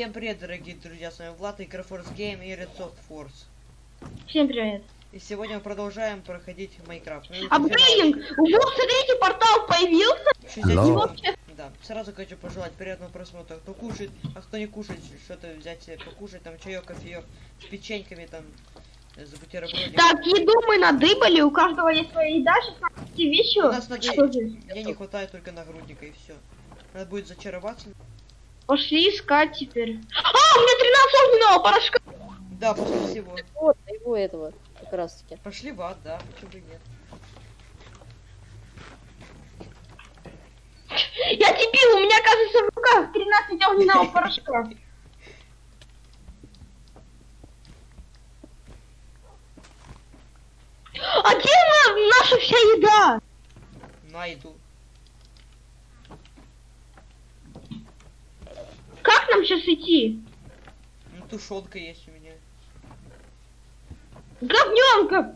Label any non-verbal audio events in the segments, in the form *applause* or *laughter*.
Всем привет, дорогие друзья, с вами Влад, Игрофорс Гейм и Red Soft Force. Всем привет. И сегодня мы продолжаем проходить Майнкрафт. Ну, А блин, уже смотрите, портал появился. 60 Алло. секунд. Вообще, Да, сразу хочу пожелать приятного просмотра. Кто кушает, а кто не кушает, что-то взять себе покушать, там чаек, кофеек с печеньками, там, э, с бутербродиком. Так, еду мы надыбали, у каждого есть своя еда, сейчас эти вещи. У нас же? Мне не хватает только нагрудника и все. Надо будет зачароваться. Пошли искать теперь. А, у меня 13 огненного порошка. Да, после всего. Вот, его этого, как раз таки. Пошли в ад, да, почему бы и нет. Я дебил, у меня, оказывается, в руках 13 огненного порошка. А где на- наша вся еда? Найду. Нам сейчас идти? Ну, тушенка есть у меня. Говненка!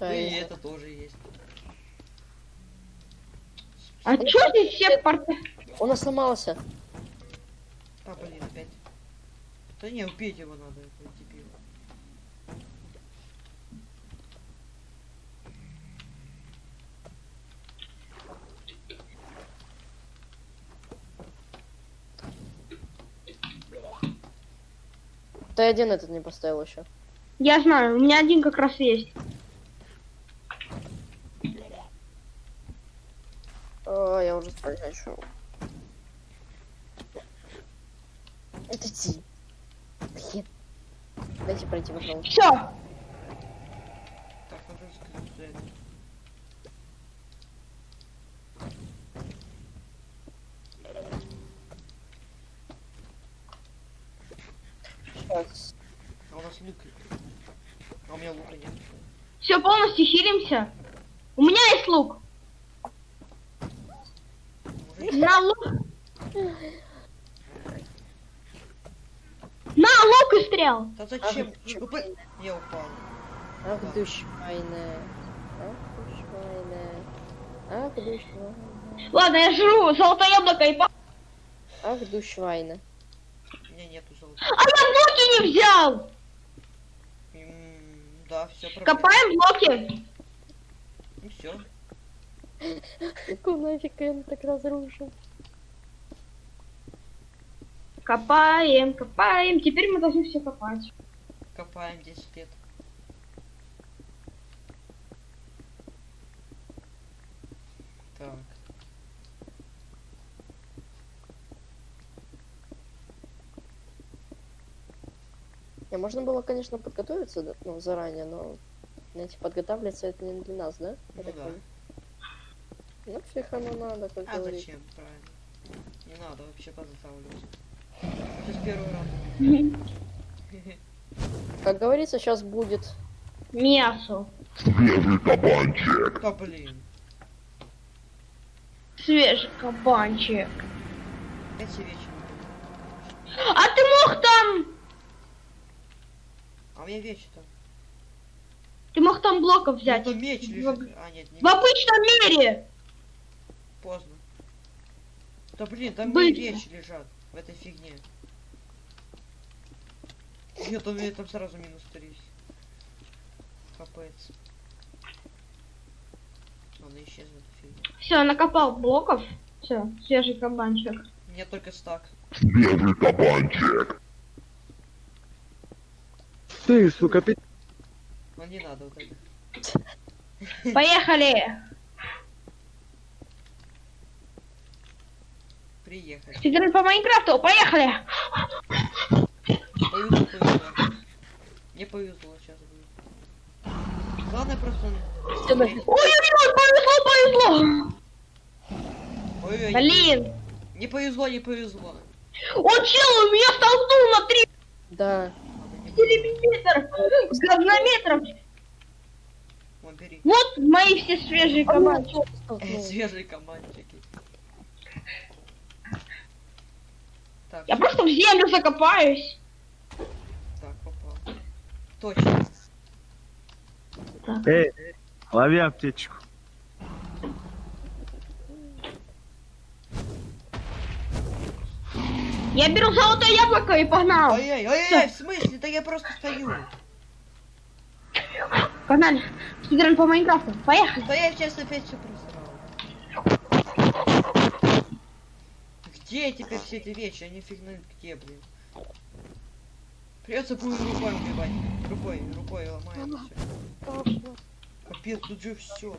Ну, и это тоже есть. А чё здесь все порты? Он сломался. А, блин, опять. Да не, убить его надо, это дебил. Ты один этот не поставил еще. Я знаю, у меня один как раз есть. О, я уже спать хочу. Это ти. Блин. Дайте пройти, пожалуйста. Все, Так, надо сказать за это. Сейчас. А у нас лук. А у меня лука нет. Полностью хилимся. У меня есть лук. На лук. На лук и стрел. Да зачем? Ах, Я упал. Ах, Да. душвайная. Ах, душвайная. Ах, душвайная. Ладно, я жру золотое яблоко и по... Ах, душвайна. У меня нету золота. А я блоки не взял. Да, все Копаем блоки. Ну все. Нафиг он так разрушил? Копаем, копаем. Теперь мы должны все копать. Копаем 10 лет. Так. Не, можно было, конечно, подготовиться ну, заранее, но знаете, подготавливаться это не для нас, да? Ну да. понял. Ну, всех оно надо, как А говорится. зачем, правильно. Не надо вообще подготавливаться. Сейчас первый раз. Как говорится, сейчас будет. Мясо. Да блин. Свежий кабанчик. А ты мог там... Меня вещи там. Ты мог там блоков взять. Ну, меч В- лежит. А, нет, не В обычном мире. поздно. Да блин, там Быстро. мои вещи лежат в этой фигне. Нет, у меня там сразу минус 3. Капец. Исчезнет фигня. Все, накопал блоков. Все, свежий кабанчик. У меня только стак. Ты, сука, пи... Но не надо вот это. *laughs* Поехали. Приехали. Играть по Майнкрафту. Поехали. Повезло, повезло. Мне повезло сейчас будет. Главное просто... Ой-ой-ой, повезло, повезло. Ой-ой, Блин. Не повезло, не повезло. Он чел, меня столкнул на 3 Да. Миллиметра. Говнометров. Вон, бери. Вот мои все свежие кабанчики. Столкнул. Свежие командчики. Так, Я просто в землю закопаюсь. так, попал. Точно. Эй, лови аптечку. Я беру золотое яблоко и погнал. Ой-ой, ой-ой, в смысле? Да я просто стою. Погнали. Спидран по Майнкрафту. Поехали. Да я сейчас опять все просрал. Где теперь все эти вещи? Они фиг знает где, блин. Придется будет рукой убивать. Рукой, рукой ломает все. Капец, тут же все.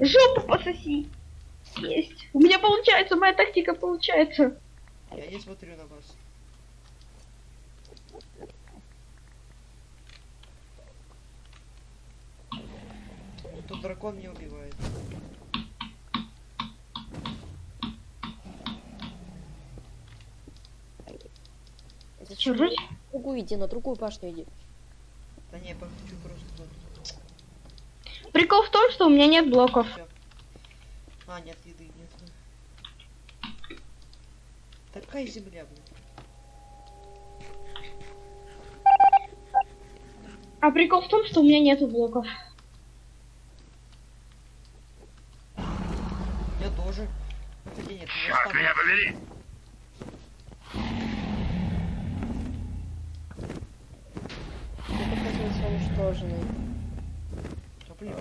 Жопу пососи. Есть. У меня получается, моя тактика получается. Я не смотрю на вас. Тут дракон не убивает. Зачем? Другую иди, на другую башню иди. Да не, я хочу просто. Прикол в том, что у меня нет блоков. Всё. А, нет, еды нет. Такая земля, блин. А прикол в том, что у меня нету блоков. Меня тоже. Хотя нет, Черт меня побери! Блин,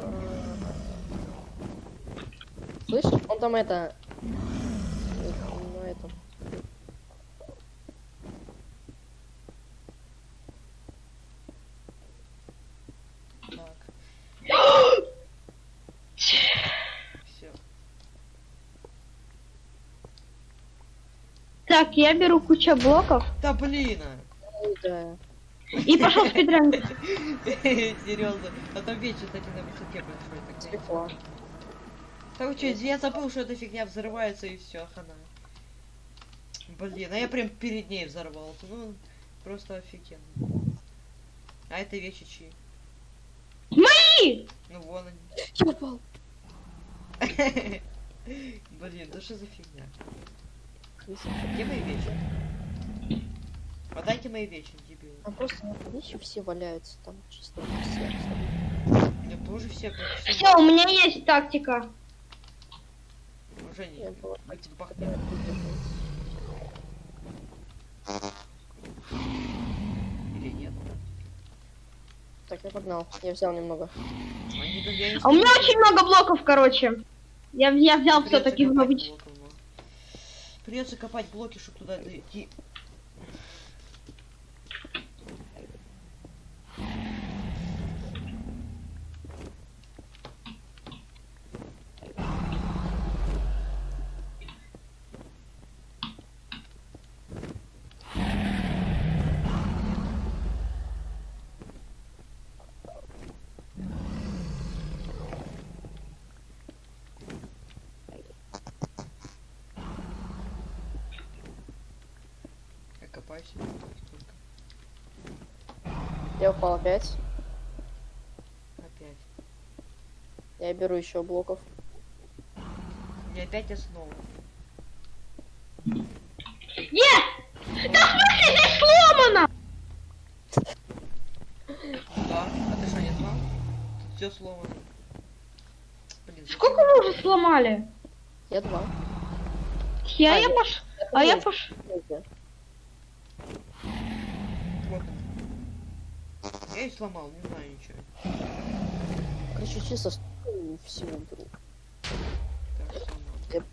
Слышь, он там это... э, На этом. так. Все. Так, я беру кучу блоков Да блин! а. Да. и пошел спидран. *laughs* Серьезно. А там вечер, кстати, на высоте. Да вы чё, я забыл, что эта фигня взрывается и все, хана. Блин, а я прям перед ней взорвался. Ну, просто офигенно. А это вещи чьи? Мои! Ну вон они. Я упал. *laughs* Блин, да что за фигня? Крыса. Где мои вещи? Отдайте мои вещи, дебил. Там просто вещи все валяются, там чисто все. У меня тоже все почти. Все, у меня есть тактика. Уже не. Я была Будь бах- такая Или нет. Так, я погнал. Я взял немного. Я А у меня очень много блоков, короче. Я, я взял все-таки много. блоков. Придется копать блоки, чтобы туда дойти. Я копаюсь. Сколько? Я упал опять. Опять. Я беру еще блоков. И опять основа. Е! Да в смысле здесь сломано! Да? А ты что, не знал? Тут все сломано. Блин, Сколько вы уже сломали? Я два. Я, А, я я- пош... А я пош... Третья. Вот. Я и сломал, не знаю ничего. Короче, чисто с- всего беру. Так, сломал. Я-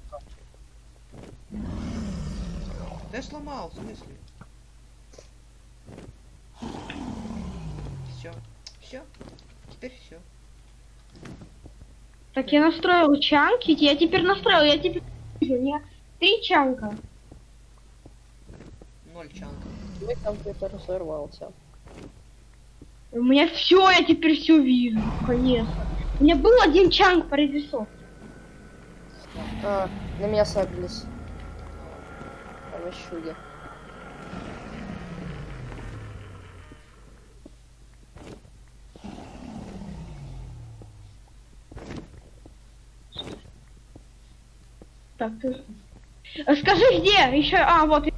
Да я сломал, в смысле? Все. Все. Теперь все. Так я настроил чанки, я теперь настроил, я теперь... У меня три чанка. Ноль чанков. Мой компьютер взорвался. У меня все, я теперь все вижу, конечно. У меня был один чанк по рисовке. А, на меня сагрились. Овощуги. Так, ты... А Скажи, где? Еще... А, вот.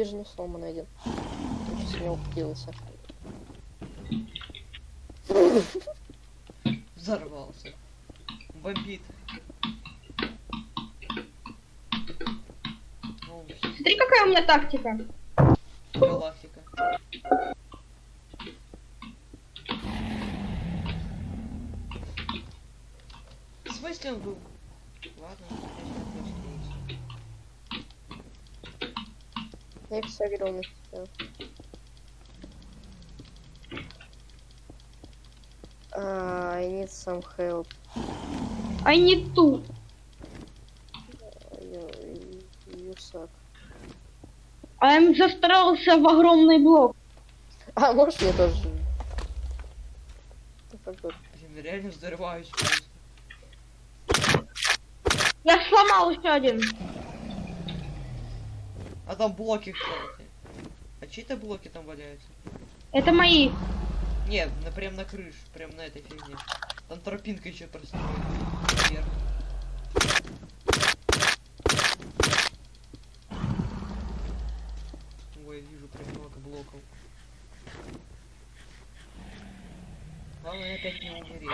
Не сломанный один. Чуть с него взорвался. Бомбит. Ну, Смотри, какая у меня тактика. галактика. В смысле он был? Ладно, конечно, Я на себя. А, I need some help. I need two. You, you suck. I'm застрялся в огромный блок. А, можешь мне тоже? Блин, реально взрываюсь просто. Я сломал еще один. А там блоки, кстати. А чьи-то блоки там валяются? Это мои. Нет, на, прям на крыше, прям на этой фигне. Там тропинка еще простроена. Вверх. Ой, вижу прям много блоков. Главное опять не умереть.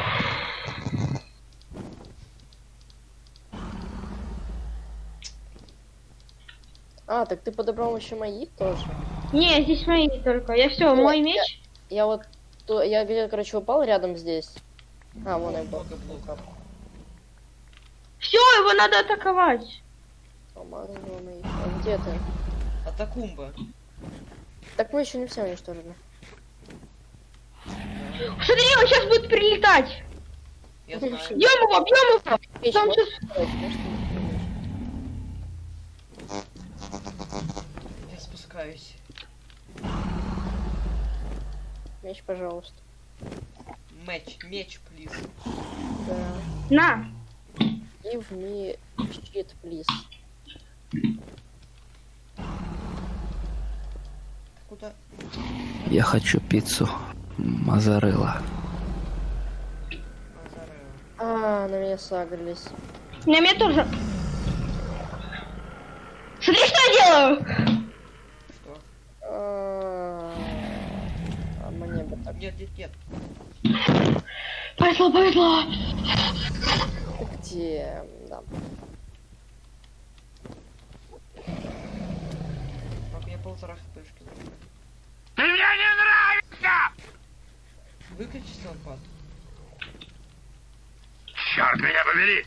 А, так ты подобрал еще мои тоже? Не, здесь мои только. Я все, Ну, мой я- меч. Я вот, то, я, где, короче, упал рядом здесь. А, вон я был. Все, его надо атаковать. А где ты? Атакумба. Так мы еще не все уничтожили. Смотри, он сейчас будет прилетать. Я знаю. Бьем его, бьем его. Там можешь спускаюсь. Меч, пожалуйста. Меч, меч, плиз. Да. На. Give me shit, please. Куда? Я хочу пиццу. Мазарева. А, на меня сагрились. На меня тоже. Смотри, что я делаю. Что? А, а мне. Нет, нет, нет. Повезло, повезло. Где? Да. А у меня полтора хпшки. Ты мне не нравится! Выключи лампад. Черт меня побери!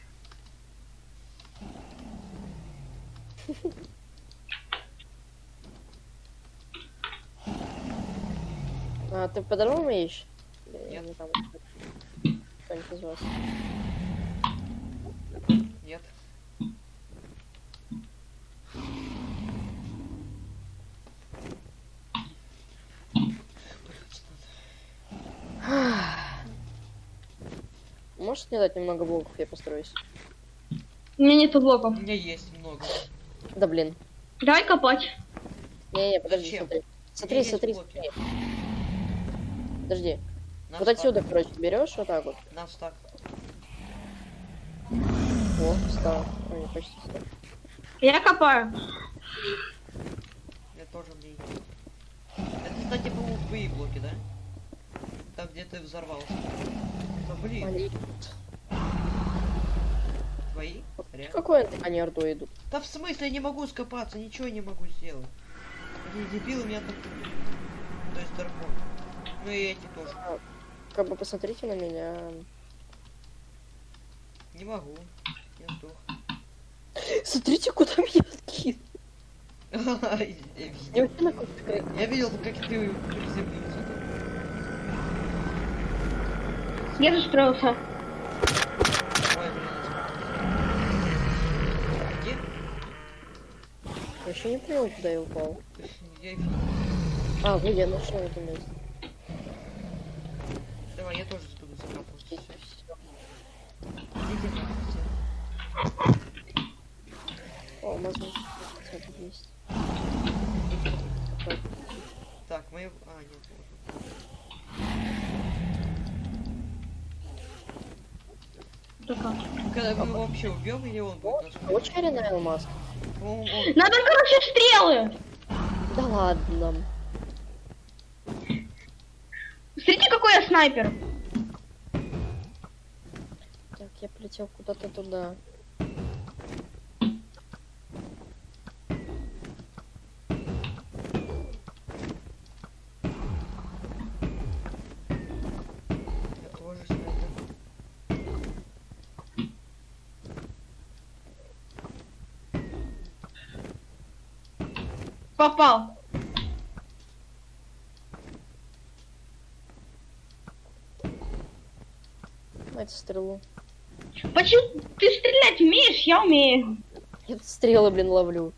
*laughs* А, ты меч? Или Нет. не там? Кто-нибудь из вас? Нет. Можешь мне дать немного блоков, я построюсь? У меня нету У блоков. меня есть много. Да блин. Давай копать. Не-не, подожди, Зачем? смотри. У Смотри, смотри. Подожди. На вот стак. отсюда, короче, берешь вот так вот. На стак. О, встал. Ой, почти встал. Я копаю. Я тоже мне. Это, кстати, по-моему, твои блоки, да? Там, где ты взорвался. Да блин, Али, твои? Реально? Какой они орду идут? Да в смысле я не могу скопаться, ничего не могу сделать. Эти дебилы меня так... То есть дракон. Ну и эти тоже. Как бы посмотрите на меня. Не могу. Я сдох. Смотрите, куда меня кинул. Я видел. как ты приземлился. Я застроился. Где? Вообще не понял, куда я упал. А, вот я нашел это место. Давай, я тоже буду. И Всё. всё. Идите все. О, бы есть. Так, мы... А, нет, можно. Когда мы его вообще убьем или он будет нас убивать? черный алмаз. Надо, короче, стрелы. Да ладно. Смотрите, какой я снайпер. я полетел куда-то туда. Я тоже снайпер. Попал. Дайте стрелу. Почему ты стрелять умеешь? Я умею. Я тут стрелы, блин, ловлю.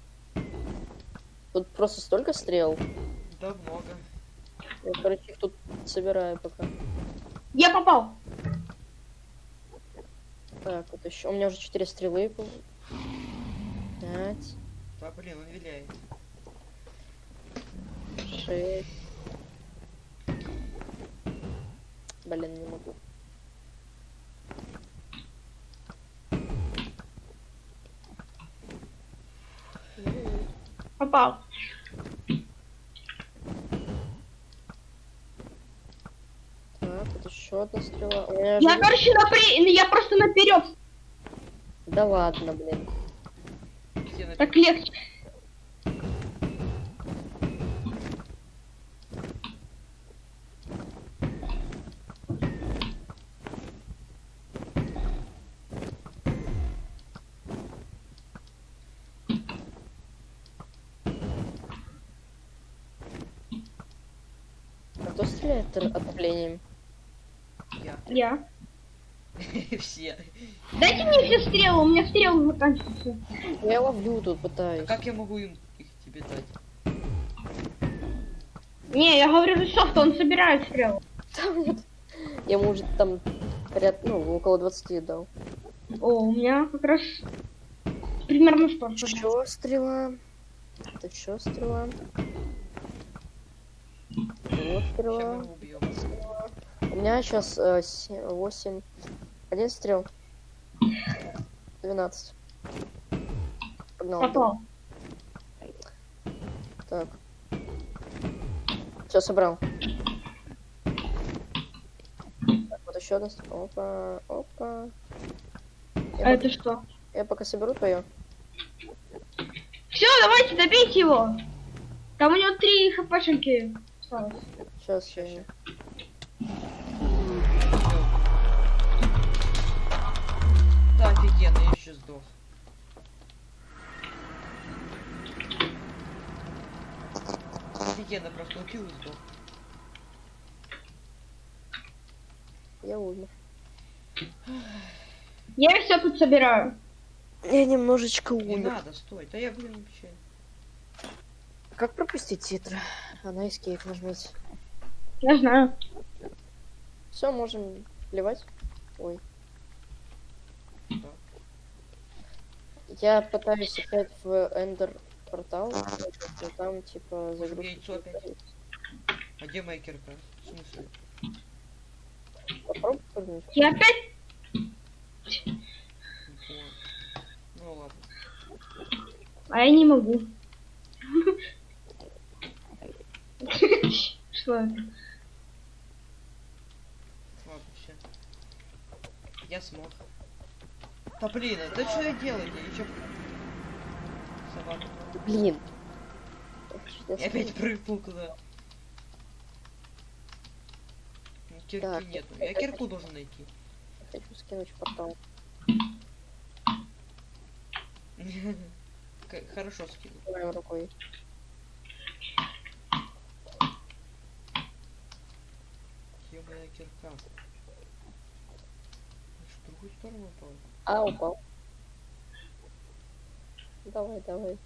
Тут просто столько стрел. Да много. Я, короче, их тут собираю пока. Я попал. Так, вот еще. У меня уже четыре стрелы. по- Пять, Да блин, он виляет. шесть. Блин, не могу. Попал. Так, вот еще одна стрела. У меня Я, же- короче, напри... я просто наперед. Да ладно, блин. Так легче. А кто стреляет р- отоплением? я. Я. *laughs* Все. Дайте мне все стрелы, у меня стрелы заканчиваются. Я ловлю тут, пытаюсь. Как я могу им их тебе дать? Не, я говорю за софт, он собирает стрелы. Там нет. Я ему уже там поряд, ну, около 20 дал. О, у меня как раз примерно что. Еще стрела. Это еще стрела. Вот стрела. У меня сейчас 8. Один стрел. 12. Погнал. Попал. Так. Все, собрал. Так, вот еще одна. Опа, опа. Я, А это что? пока, я пока соберу твое. Все, давайте, добейте его. Там у него три хпшенки осталось. Сейчас, Ща, сейчас. Да, офигенно, я еще сдох. Офигенно, просто убил и сдох. Я умер. Я все тут собираю. Я немножечко Не умер. надо, стой. Да я, блин, вообще... Как пропустить титры? А на escape нажмите. Я знаю. Все, можем плевать. Ой. Да. Я пытаюсь опять в Эндер портал, но там типа загрузка. яйцо опять? А где моя кирка? В смысле? Попробуй прыгнуть. Я опять... Ну ладно. А я не могу. *laughs* Что это? Ладно, все. Я смог. Да блин, да что я делаю? Я еще... Собака. Блин. Я опять прыгнул куда. Ну, Кирки Так, нету. я- Я кирку должен найти. Хочу скинуть портал. *laughs* Хорошо скинул. Моей рукой. Моя кирка? Другую сторону упал? А, упал. Давай, давай.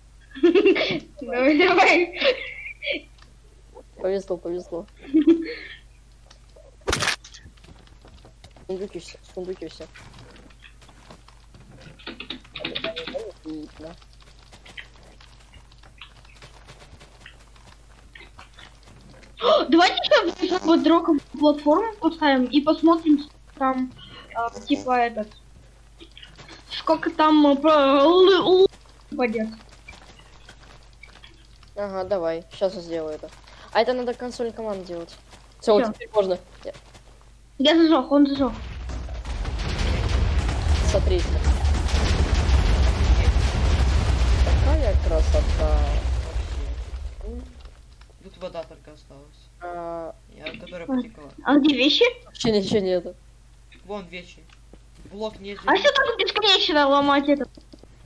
Давай, давай. Повезло, повезло. Сундуки все, сундуки все. Видно. Давайте сейчас под дроком платформу поставим и посмотрим там, типа этот, сколько там а, л- упадет. Ага, давай. Сейчас я сделаю это. А это надо консоль команд делать. Все, Всё. теперь можно. Я- Я зажег, он зажег. смотрите. Такая красота. Тут вода только осталась. а, Я, которая потекла. А где вещи? Вообще ничего нету. Вон вещи. Блок не А если так бесконечно ломать это?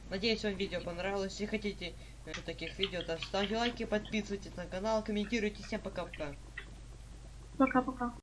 Надеюсь, вам видео понравилось. Если хотите э, таких видео, то ставьте лайки, подписывайтесь на канал, комментируйте. Всем пока-пока. Пока-пока.